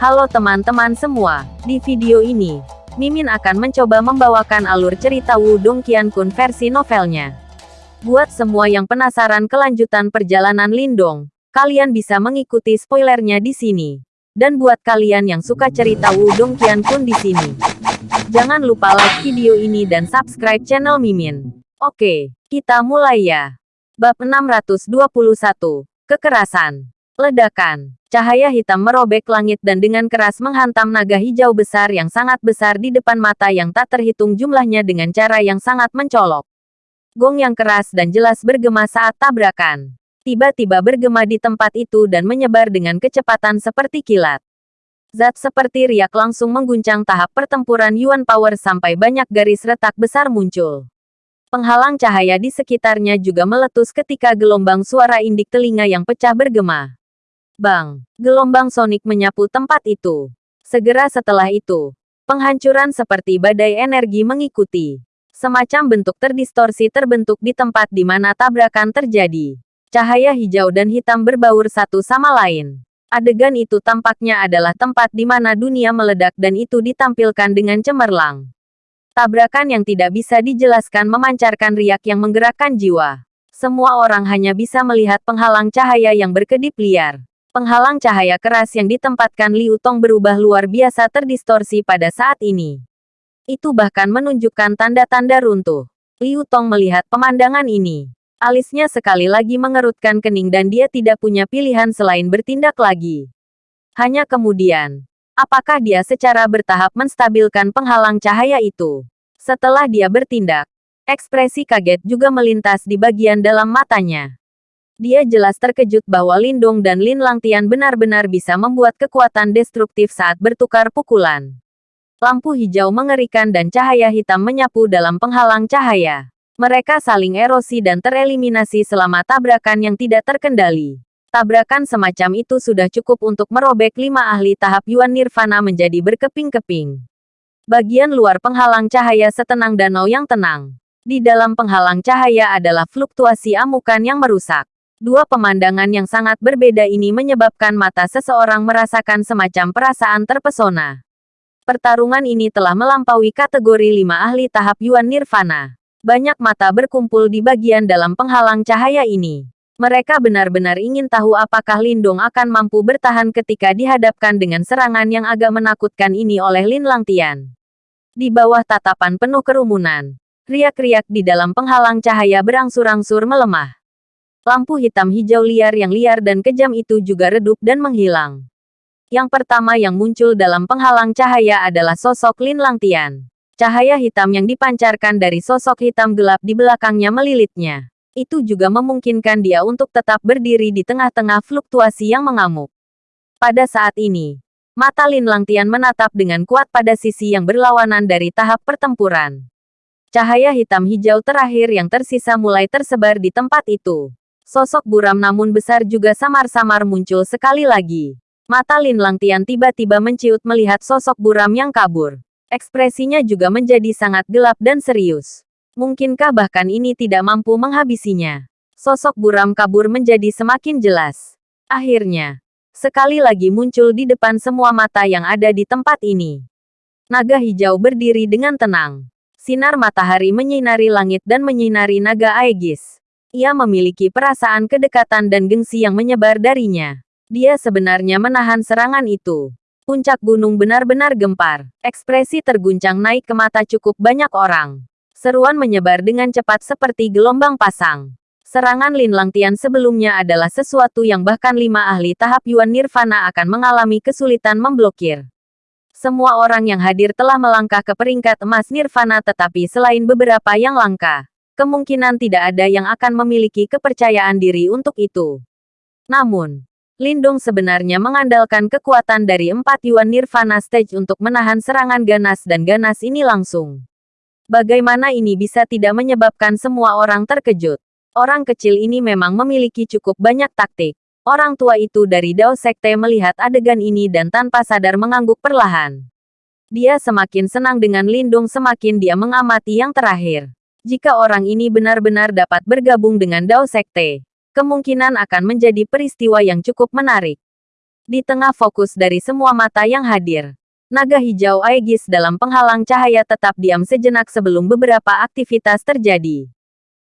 Halo teman-teman semua, di video ini, Mimin akan mencoba membawakan alur cerita Wudong Qiankun versi novelnya. Buat semua yang penasaran kelanjutan perjalanan Lindong, kalian bisa mengikuti spoilernya di sini. Dan buat kalian yang suka cerita Wudong Qiankun di sini, jangan lupa like video ini dan subscribe channel Mimin. Oke, kita mulai ya. Bab 621, Kekerasan. Ledakan. Cahaya hitam merobek langit dan dengan keras menghantam naga hijau besar yang sangat besar di depan mata yang tak terhitung jumlahnya dengan cara yang sangat mencolok. Gong yang keras dan jelas bergema saat tabrakan. Tiba-tiba bergema di tempat itu dan menyebar dengan kecepatan seperti kilat. Zat seperti riak langsung mengguncang tahap pertempuran Yuan Power sampai banyak garis retak besar muncul. Penghalang cahaya di sekitarnya juga meletus ketika gelombang suara indik telinga yang pecah bergema. Bang! Gelombang sonik menyapu tempat itu. Segera setelah itu, penghancuran seperti badai energi mengikuti. Semacam bentuk terdistorsi terbentuk di tempat di mana tabrakan terjadi. Cahaya hijau dan hitam berbaur satu sama lain. Adegan itu tampaknya adalah tempat di mana dunia meledak dan itu ditampilkan dengan cemerlang. Tabrakan yang tidak bisa dijelaskan memancarkan riak yang menggerakkan jiwa. Semua orang hanya bisa melihat penghalang cahaya yang berkedip liar. Penghalang cahaya keras yang ditempatkan Liu Tong berubah luar biasa terdistorsi pada saat ini. Itu bahkan menunjukkan tanda-tanda runtuh. Liu Tong melihat pemandangan ini. Alisnya sekali lagi mengerutkan kening dan dia tidak punya pilihan selain bertindak lagi. Hanya kemudian, apakah dia secara bertahap menstabilkan penghalang cahaya itu? Setelah dia bertindak, ekspresi kaget juga melintas di bagian dalam matanya. Dia jelas terkejut bahwa Lindong dan Lin Langtian benar-benar bisa membuat kekuatan destruktif saat bertukar pukulan. Lampu hijau mengerikan dan cahaya hitam menyapu dalam penghalang cahaya. Mereka saling erosi dan tereliminasi selama tabrakan yang tidak terkendali. Tabrakan semacam itu sudah cukup untuk merobek lima ahli tahap Yuan Nirvana menjadi berkeping-keping. Bagian luar penghalang cahaya setenang danau yang tenang. Di dalam penghalang cahaya adalah fluktuasi amukan yang merusak. Dua pemandangan yang sangat berbeda ini menyebabkan mata seseorang merasakan semacam perasaan terpesona. Pertarungan ini telah melampaui kategori lima ahli tahap Yuan Nirvana. Banyak mata berkumpul di bagian dalam penghalang cahaya ini. Mereka benar-benar ingin tahu apakah Lindong akan mampu bertahan ketika dihadapkan dengan serangan yang agak menakutkan ini oleh Lin Langtian. Di bawah tatapan penuh kerumunan, riak-riak di dalam penghalang cahaya berangsur-angsur melemah. Lampu hitam hijau liar yang liar dan kejam itu juga redup dan menghilang. Yang pertama yang muncul dalam penghalang cahaya adalah sosok Lin Langtian. Cahaya hitam yang dipancarkan dari sosok hitam gelap di belakangnya melilitnya. Itu juga memungkinkan dia untuk tetap berdiri di tengah-tengah fluktuasi yang mengamuk. Pada saat ini, mata Lin Langtian menatap dengan kuat pada sisi yang berlawanan dari tahap pertempuran. Cahaya hitam hijau terakhir yang tersisa mulai tersebar di tempat itu. Sosok buram namun besar juga samar-samar muncul sekali lagi. Mata Lin Langtian tiba-tiba menciut melihat sosok buram yang kabur. Ekspresinya juga menjadi sangat gelap dan serius. Mungkinkah bahkan ini tidak mampu menghabisinya? Sosok buram kabur menjadi semakin jelas. Akhirnya, sekali lagi muncul di depan semua mata yang ada di tempat ini. Naga hijau berdiri dengan tenang. Sinar matahari menyinari langit dan menyinari naga Aegis. Ia memiliki perasaan kedekatan dan gengsi yang menyebar darinya. Dia sebenarnya menahan serangan itu. Puncak gunung benar-benar gempar. Ekspresi terguncang naik ke mata cukup banyak orang. Seruan menyebar dengan cepat seperti gelombang pasang. Serangan Lin Langtian sebelumnya adalah sesuatu yang bahkan lima ahli tahap Yuan Nirvana akan mengalami kesulitan memblokir. Semua orang yang hadir telah melangkah ke peringkat emas Nirvana tetapi selain beberapa yang langka, kemungkinan tidak ada yang akan memiliki kepercayaan diri untuk itu. Namun, Lindung sebenarnya mengandalkan kekuatan dari empat Yuan Nirvana Stage untuk menahan serangan ganas dan ganas ini langsung. Bagaimana ini bisa tidak menyebabkan semua orang terkejut? Orang kecil ini memang memiliki cukup banyak taktik. Orang tua itu dari Dao Sekte melihat adegan ini dan tanpa sadar mengangguk perlahan. Dia semakin senang dengan Lindung semakin dia mengamati yang terakhir. Jika orang ini benar-benar dapat bergabung dengan Dao Sekte, kemungkinan akan menjadi peristiwa yang cukup menarik. Di tengah fokus dari semua mata yang hadir, naga hijau Aegis dalam penghalang cahaya tetap diam sejenak sebelum beberapa aktivitas terjadi.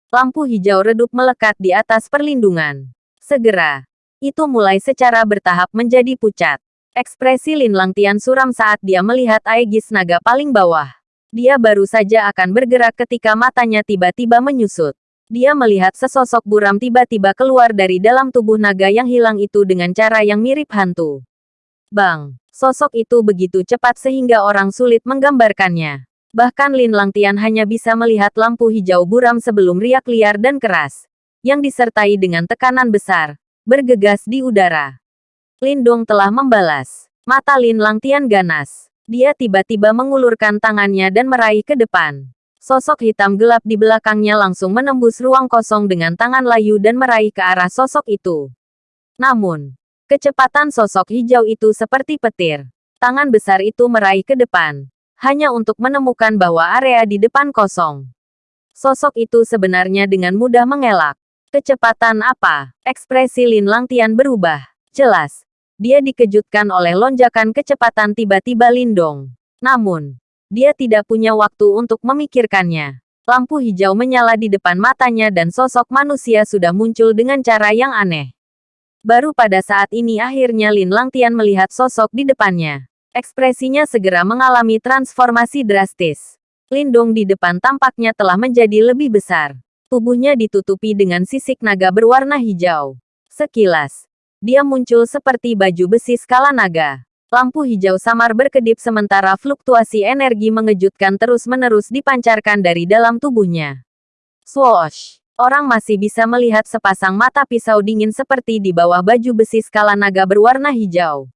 Lampu hijau redup melekat di atas perlindungan. Segera, itu mulai secara bertahap menjadi pucat. Ekspresi Lin Langtian suram saat dia melihat Aegis naga paling bawah. Dia baru saja akan bergerak ketika matanya tiba-tiba menyusut. Dia melihat sesosok buram tiba-tiba keluar dari dalam tubuh naga yang hilang itu dengan cara yang mirip hantu. Bang! Sosok itu begitu cepat sehingga orang sulit menggambarkannya. Bahkan Lin Langtian hanya bisa melihat lampu hijau buram sebelum riak liar dan keras. Yang disertai dengan tekanan besar, bergegas di udara. Lindong telah membalas. Mata Lin Langtian ganas. Dia tiba-tiba mengulurkan tangannya dan meraih ke depan. Sosok hitam gelap di belakangnya langsung menembus ruang kosong dengan tangan layu dan meraih ke arah sosok itu. Namun, kecepatan sosok hijau itu seperti petir. Tangan besar itu meraih ke depan, hanya untuk menemukan bahwa area di depan kosong. Sosok itu sebenarnya dengan mudah mengelak. Kecepatan apa? Ekspresi Lin Langtian berubah. Jelas, dia dikejutkan oleh lonjakan kecepatan tiba-tiba Lindong. Namun, dia tidak punya waktu untuk memikirkannya. Lampu hijau menyala di depan matanya dan sosok manusia sudah muncul dengan cara yang aneh. Baru pada saat ini akhirnya Lin Langtian melihat sosok di depannya. Ekspresinya segera mengalami transformasi drastis. Lindong di depan tampaknya telah menjadi lebih besar. Tubuhnya ditutupi dengan sisik naga berwarna hijau. Sekilas, dia muncul seperti baju besi skala naga. Lampu hijau samar berkedip sementara fluktuasi energi mengejutkan terus-menerus dipancarkan dari dalam tubuhnya. Swoosh! Orang masih bisa melihat sepasang mata pisau dingin seperti di bawah baju besi skala naga berwarna hijau.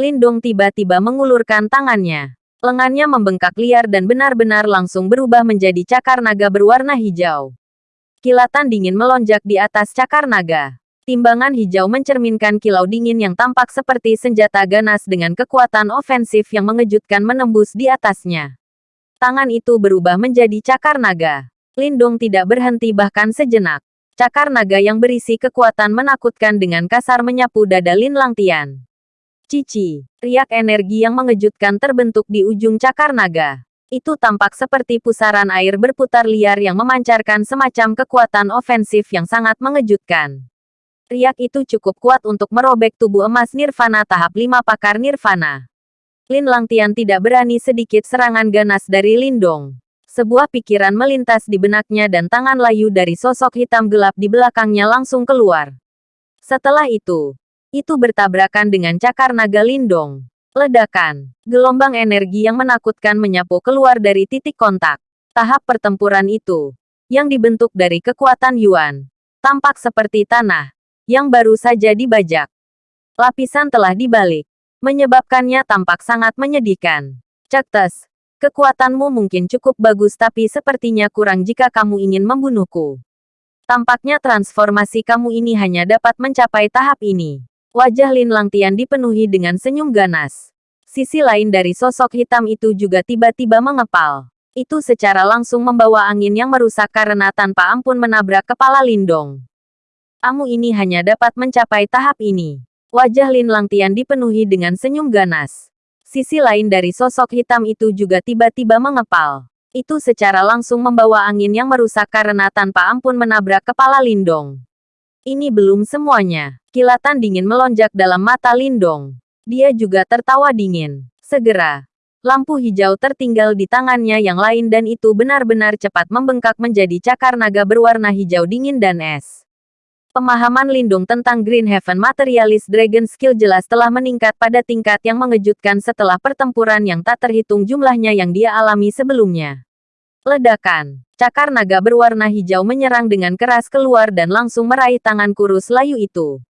Lindong tiba-tiba mengulurkan tangannya. Lengannya membengkak liar dan benar-benar langsung berubah menjadi cakar naga berwarna hijau. Kilatan dingin melonjak di atas cakar naga. Timbangan hijau mencerminkan kilau dingin yang tampak seperti senjata ganas dengan kekuatan ofensif yang mengejutkan menembus di atasnya. Tangan itu berubah menjadi cakar naga. Lindong tidak berhenti bahkan sejenak. Cakar naga yang berisi kekuatan menakutkan dengan kasar menyapu dada Lin Langtian. Cici, riak energi yang mengejutkan terbentuk di ujung cakar naga. Itu tampak seperti pusaran air berputar liar yang memancarkan semacam kekuatan ofensif yang sangat mengejutkan. Riak itu cukup kuat untuk merobek tubuh emas Nirvana tahap 5 pakar Nirvana. Lin Langtian tidak berani sedikit serangan ganas dari Lindong. Sebuah pikiran melintas di benaknya dan tangan layu dari sosok hitam gelap di belakangnya langsung keluar. Setelah itu, itu bertabrakan dengan cakar naga Lindong. Ledakan, gelombang energi yang menakutkan menyapu keluar dari titik kontak. Tahap pertempuran itu, yang dibentuk dari kekuatan Yuan, tampak seperti tanah, yang baru saja dibajak. Lapisan telah dibalik, menyebabkannya tampak sangat menyedihkan. Cektes, kekuatanmu mungkin cukup bagus tapi sepertinya kurang jika kamu ingin membunuhku. Tampaknya transformasi kamu ini hanya dapat mencapai tahap ini. Wajah Lin Langtian dipenuhi dengan senyum ganas. Sisi lain dari sosok hitam itu juga tiba-tiba mengepal. Itu secara langsung membawa angin yang merusak karena tanpa ampun menabrak kepala Lindong. Kamu ini hanya dapat mencapai tahap ini. Wajah Lin Langtian dipenuhi dengan senyum ganas. Sisi lain dari sosok hitam itu juga tiba-tiba mengepal. Itu secara langsung membawa angin yang merusak karena tanpa ampun menabrak kepala Lindong. Ini belum semuanya. Kilatan dingin melonjak dalam mata Lindong. Dia juga tertawa dingin. Segera, lampu hijau tertinggal di tangannya yang lain dan itu benar-benar cepat membengkak menjadi cakar naga berwarna hijau dingin dan es. Pemahaman Lindung tentang Green Heaven Materialist Dragon Skill jelas telah meningkat pada tingkat yang mengejutkan setelah pertempuran yang tak terhitung jumlahnya yang dia alami sebelumnya. Ledakan. Cakar naga berwarna hijau menyerang dengan keras keluar dan langsung meraih tangan kurus layu itu.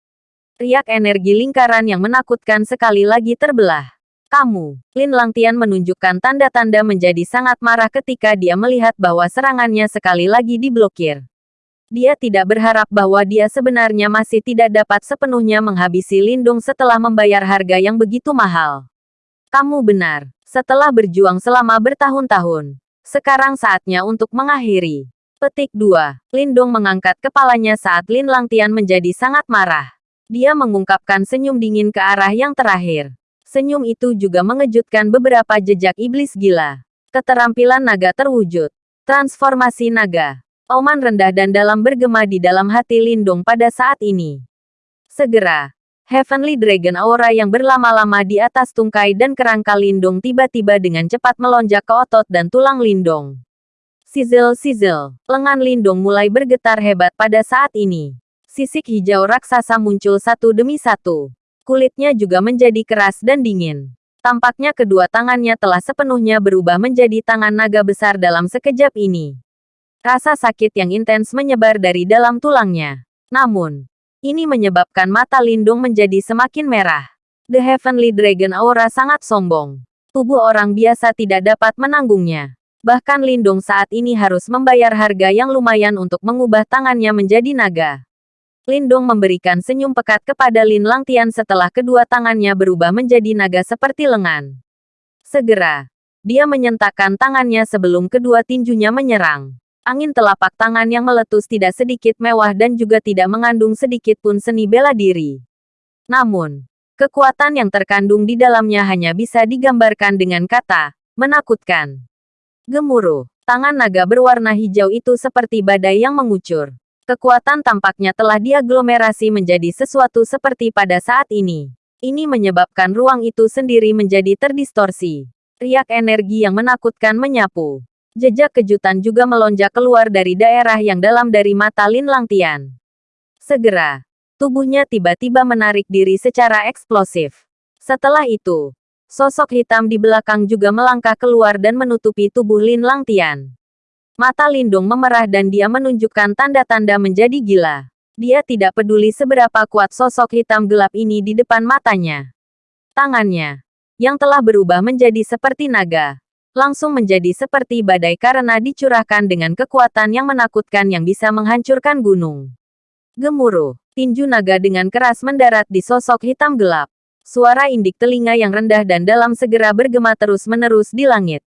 Riak energi lingkaran yang menakutkan sekali lagi terbelah. Kamu, Lin Langtian menunjukkan tanda-tanda menjadi sangat marah ketika dia melihat bahwa serangannya sekali lagi diblokir. Dia tidak berharap bahwa dia sebenarnya masih tidak dapat sepenuhnya menghabisi Lindung setelah membayar harga yang begitu mahal. Kamu benar. Setelah berjuang selama bertahun-tahun, sekarang saatnya untuk mengakhiri. Petik 2. Lindung mengangkat kepalanya saat Lin Langtian menjadi sangat marah. Dia mengungkapkan senyum dingin ke arah yang terakhir. Senyum itu juga mengejutkan beberapa jejak iblis gila. Keterampilan naga terwujud. Transformasi naga. Oman rendah dan dalam bergema di dalam hati Lindung pada saat ini. Segera, Heavenly Dragon Aura yang berlama-lama di atas tungkai dan kerangka Lindung tiba-tiba dengan cepat melonjak ke otot dan tulang Lindung. Sizzle-sizzle, lengan Lindung mulai bergetar hebat pada saat ini. Sisik hijau raksasa muncul satu demi satu. Kulitnya juga menjadi keras dan dingin. Tampaknya kedua tangannya telah sepenuhnya berubah menjadi tangan naga besar dalam sekejap ini. Rasa sakit yang intens menyebar dari dalam tulangnya. Namun, ini menyebabkan mata Lindung menjadi semakin merah. The Heavenly Dragon Aura sangat sombong. Tubuh orang biasa tidak dapat menanggungnya. Bahkan Lindung saat ini harus membayar harga yang lumayan untuk mengubah tangannya menjadi naga. Lindung memberikan senyum pekat kepada Lin Langtian setelah kedua tangannya berubah menjadi naga seperti lengan. Segera, dia menyentakkan tangannya sebelum kedua tinjunya menyerang. Angin telapak tangan yang meletus tidak sedikit mewah dan juga tidak mengandung sedikit pun seni bela diri. Namun, kekuatan yang terkandung di dalamnya hanya bisa digambarkan dengan kata, menakutkan. Gemuruh, tangan naga berwarna hijau itu seperti badai yang mengucur. Kekuatan tampaknya telah diaglomerasi menjadi sesuatu seperti pada saat ini. Ini menyebabkan ruang itu sendiri menjadi terdistorsi. Riak energi yang menakutkan menyapu. Jejak kejutan juga melonjak keluar dari daerah yang dalam dari mata Lin Langtian. Segera, tubuhnya tiba-tiba menarik diri secara eksplosif. Setelah itu, sosok hitam di belakang juga melangkah keluar dan menutupi tubuh Lin Langtian. Mata Lindung memerah dan dia menunjukkan tanda-tanda menjadi gila. Dia tidak peduli seberapa kuat sosok hitam gelap ini di depan matanya. Tangannya, yang telah berubah menjadi seperti naga, langsung menjadi seperti badai karena dicurahkan dengan kekuatan yang menakutkan yang bisa menghancurkan gunung. Gemuruh, tinju naga dengan keras mendarat di sosok hitam gelap. Suara indik telinga yang rendah dan dalam segera bergema terus-menerus di langit.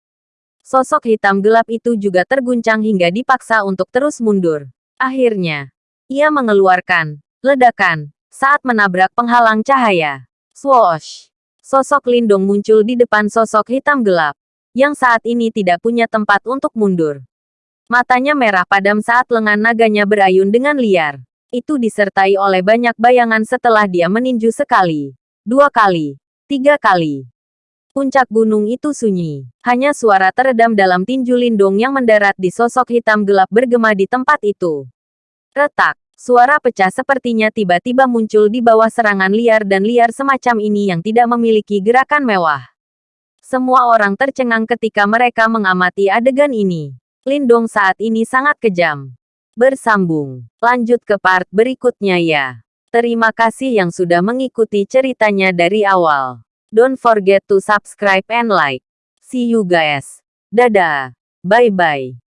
Sosok hitam gelap itu juga terguncang hingga dipaksa untuk terus mundur. Akhirnya, ia mengeluarkan ledakan saat menabrak penghalang cahaya. Swoosh! Sosok Lindung muncul di depan sosok hitam gelap yang saat ini tidak punya tempat untuk mundur. Matanya merah padam saat lengan naganya berayun dengan liar. Itu disertai oleh banyak bayangan setelah dia meninju sekali, dua kali, tiga kali. Puncak gunung itu sunyi. Hanya suara teredam dalam tinju lindung yang mendarat di sosok hitam gelap bergema di tempat itu. Retak. Suara pecah sepertinya tiba-tiba muncul di bawah serangan liar dan liar semacam ini yang tidak memiliki gerakan mewah. Semua orang tercengang ketika mereka mengamati adegan ini. Lindong saat ini sangat kejam. Bersambung. Lanjut ke part berikutnya ya. Terima kasih yang sudah mengikuti ceritanya dari awal. Don't forget to subscribe and like. See you guys. Dadah. Bye-bye.